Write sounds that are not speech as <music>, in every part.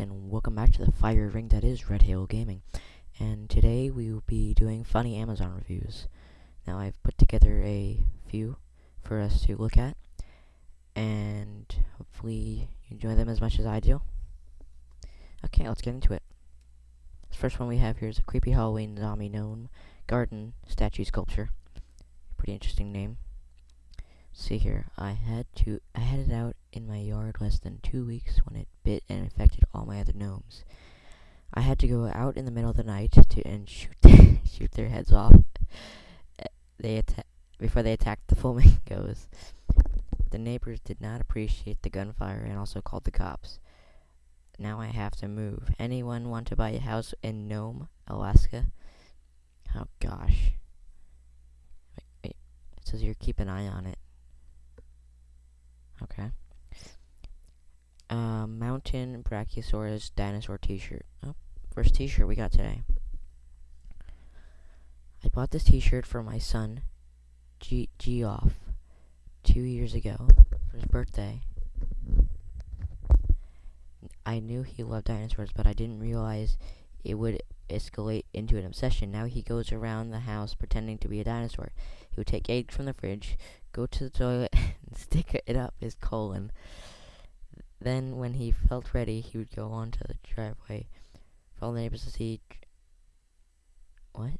and welcome back to the fire ring that is Red Hail Gaming. And today we will be doing funny Amazon reviews. Now I've put together a few for us to look at, and hopefully you enjoy them as much as I do. Okay, let's get into it. The first one we have here is a creepy Halloween zombie gnome garden statue sculpture. Pretty interesting name. See here, I had to I had it out in my yard less than two weeks when it bit and infected all my other gnomes. I had to go out in the middle of the night to and shoot <laughs> shoot their heads off. They atta- before they attacked the flamingos. <laughs> The neighbors did not appreciate the gunfire and also called the cops. Now I have to move. Anyone want to buy a house in Nome, Alaska? Oh gosh. Wait, wait. It says here keep an eye on it. Okay. Uh, Mountain Brachiosaurus dinosaur t-shirt. Oh, first t-shirt we got today. I bought this t-shirt for my son, G Geoff, two years ago for his birthday. I knew he loved dinosaurs, but I didn't realize it would escalate into an obsession. Now he goes around the house pretending to be a dinosaur. He would take eggs from the fridge, go to the toilet, <laughs> stick it up his colon. Then, when he felt ready, he would go onto the driveway for all the neighbors to see. What?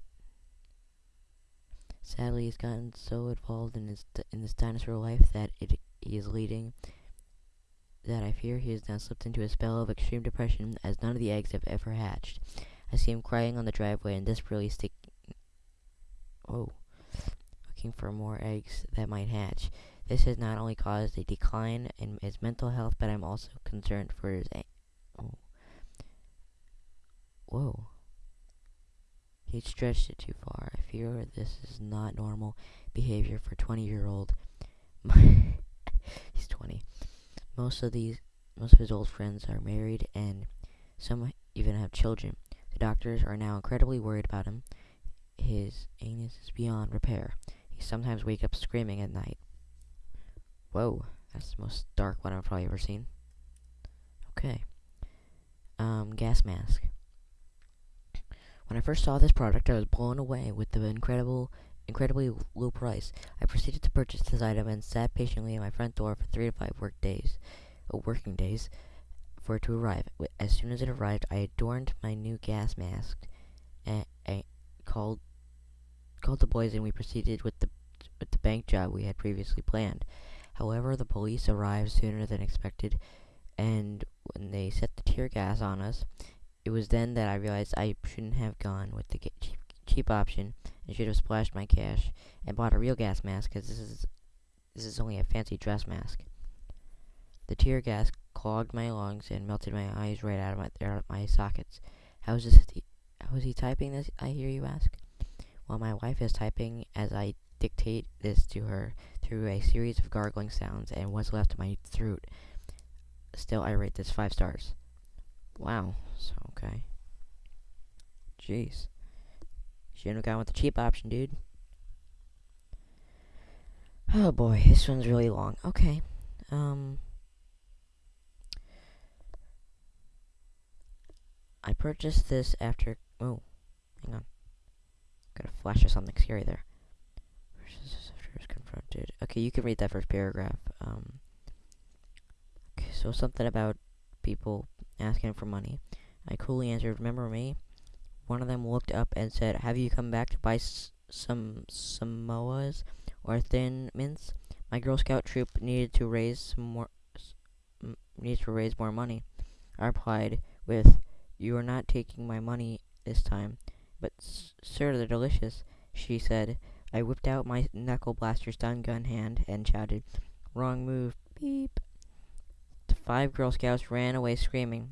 Sadly, he's gotten so involved in his in this dinosaur life that it he is leading that I fear he has now slipped into a spell of extreme depression as none of the eggs have ever hatched. I see him crying on the driveway and desperately sticking. Oh. Looking for more eggs that might hatch. This has not only caused a decline in his mental health, but I'm also concerned for his. oh. Whoa. He stretched it too far. I fear this is not normal behavior for 20 year old. <laughs> He's 20. Most of these, most of his old friends are married, and some even have children. The doctors are now incredibly worried about him. His anus is beyond repair. He sometimes wakes up screaming at night. Whoa, that's the most dark one I've probably ever seen. Okay. Um, gas mask. When I first saw this product, I was blown away with the incredible, incredibly low price. I proceeded to purchase this item and sat patiently at my front door for three to five work days, uh, working days, for it to arrive. As soon as it arrived, I adorned my new gas mask and, and called called the boys, and we proceeded with the with the bank job we had previously planned. However, the police arrived sooner than expected, and when they set the tear gas on us, it was then that I realized I shouldn't have gone with the cheap, cheap option and should have splashed my cash and bought a real gas mask because this is this is only a fancy dress mask. The tear gas clogged my lungs and melted my eyes right out of my, out of my sockets. How is this? How is he typing this? I hear you ask. Well, my wife is typing as I dictate this to her through a series of gargling sounds and what's left of my throat. Still, I rate this five stars. Wow. So, okay. Jeez. Shouldn't have gone with the cheap option, dude. Oh boy, this one's really long. Okay. Um. I purchased this after. Oh, hang on. Got a flash of something scary there. Okay, you can read that first paragraph. Um. Okay, so something about people asking for money. I coolly answered, Remember me? One of them looked up and said, Have you come back to buy some Samoas or Thin Mints? My Girl Scout troop needed to raise some more, needs to raise more money. I replied with, You are not taking my money this time. But, sir, they're delicious, she said. I whipped out my knuckle blaster stun gun hand and shouted, Wrong move, beep. The five Girl Scouts ran away screaming.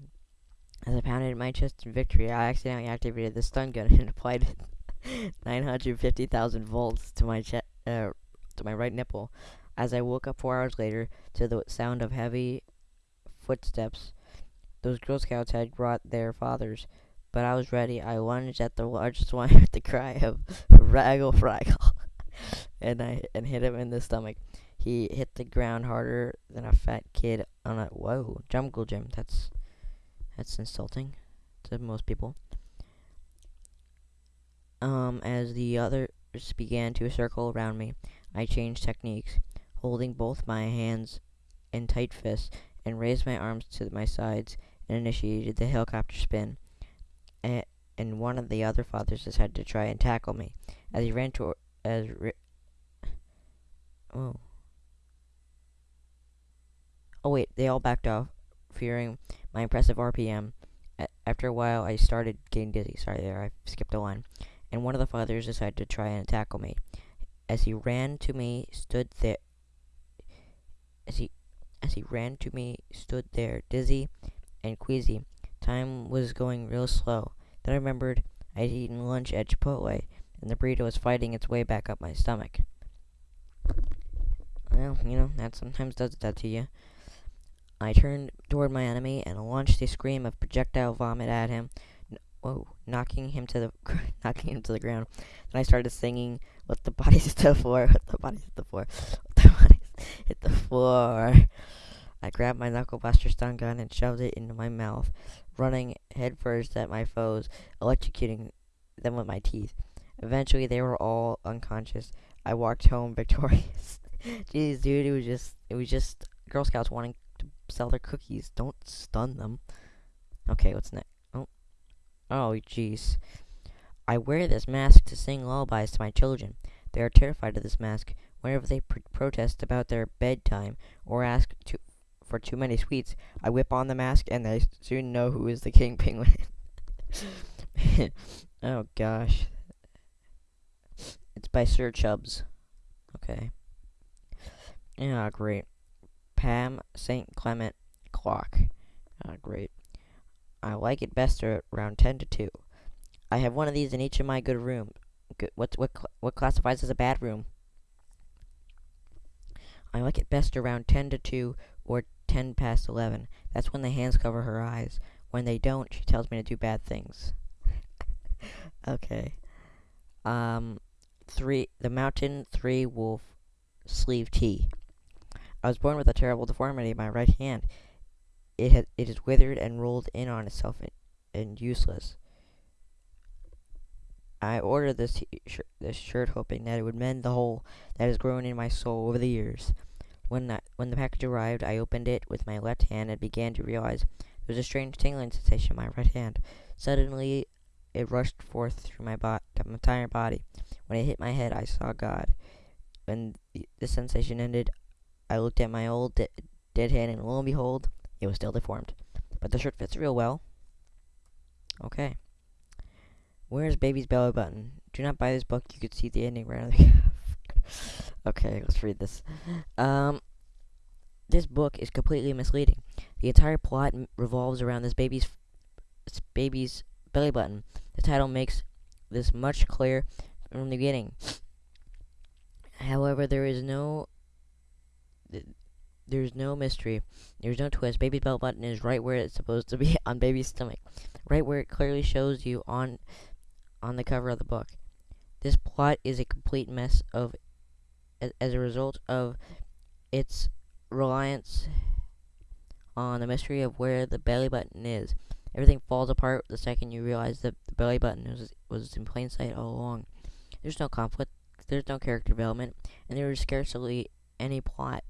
As I pounded my chest in victory, I accidentally activated the stun gun <laughs> and applied <laughs> 950,000 volts to my chest, uh, to my right nipple. As I woke up four hours later to the sound of heavy footsteps, those Girl Scouts had brought their fathers. But I was ready. I lunged at the largest one with the cry of "Raggle Fraggle," and I and hit him in the stomach. He hit the ground harder than a fat kid on a whoa jungle gym. That's That's insulting to most people. Um, as the others began to circle around me, I changed techniques, holding both my hands in tight fists and raised my arms to my sides and initiated the helicopter spin. And, one of the other fathers decided to try and tackle me. As he ran toward, as oh, oh wait, they all backed off, fearing my impressive RPM. A after a while, I started getting dizzy. Sorry, there, I skipped a line. And one of the fathers decided to try and tackle me. As he ran to me, stood there. As he, as he ran to me, stood there, dizzy and queasy. Time was going real slow. Then I remembered I'd eaten lunch at Chipotle, and the burrito was fighting its way back up my stomach. Well, you know, that sometimes does that to you. I turned toward my enemy and launched a scream of projectile vomit at him. whoa, knocking him to the <laughs> knocking him to the ground. Then I started singing, "Let the bodies hit <laughs> the floor, let the bodies hit floor, let the <laughs> bodies hit the floor." I grabbed my knuckle buster stun gun and shoved it into my mouth, running headfirst at my foes, electrocuting them with my teeth. Eventually, they were all unconscious. I walked home <laughs> victorious. Jeez, dude, it was just, it was just Girl Scouts wanting to sell their cookies. Don't stun them. Okay, what's next? Oh, oh, jeez. I wear this mask to sing lullabies to my children. They are terrified of this mask. Whenever they pr protest about their bedtime or ask to for too many sweets, I whip on the mask and they soon know who is the king penguin. <laughs> oh gosh. By Sir Chubbs. Okay. Yeah, great. Pam St. Clement clock. Ah, great. I like it best around 10 to 2. I have one of these in each of my good rooms. Good, what, what, what classifies as a bad room? I like it best around 10 to 2 or 10 past 11. That's when the hands cover her eyes. When they don't, she tells me to do bad things. <laughs> okay. Um, three, the mountain three wolf sleeve T. I was born with a terrible deformity in my right hand. It has, it is withered and rolled in on itself and, and useless. I ordered this, this shirt hoping that it would mend the hole that has grown in my soul over the years. When, that, when the package arrived, I opened it with my left hand and began to realize there was a strange tingling sensation in my right hand. Suddenly, it rushed forth through my, my entire body. When it hit my head, I saw God. When the, sensation ended, I looked at my old de dead hand, and lo and behold, it was still deformed. But the shirt fits real well. Okay. Where's Baby's belly button? Do not buy this book. You could see the ending right on the <laughs> Okay, let's read this. Um, this book is completely misleading. The entire plot revolves around this baby's baby's belly button. The title makes this much clearer from the beginning. However, there is no there's no mystery. There's no twist. Baby's belly button is right where it's supposed to be <laughs> on baby's stomach, right where it clearly shows you on on the cover of the book. This plot is a complete mess of as a result of its reliance on the mystery of where the belly button is. Everything falls apart the second you realize that the belly button was, was in plain sight all along. There's no conflict, there's no character development, and there is scarcely any plot.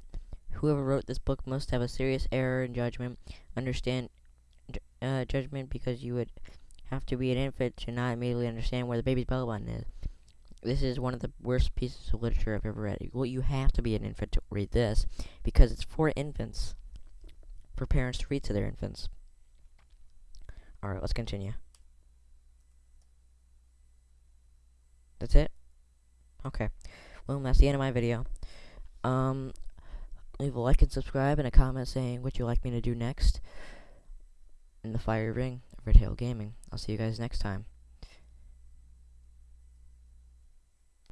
Whoever wrote this book must have a serious error in judgment, understand uh, judgment because you would have to be an infant to not immediately understand where the baby's belly button is this is one of the worst pieces of literature I've ever read. Well, you have to be an infant to read this because it's for infants, for parents to read to their infants. Alright, let's continue. That's it? Okay. Well, that's the end of my video. Um, leave a like and subscribe and a comment saying what you'd like me to do next in the fire ring of Red Gaming. I'll see you guys next time.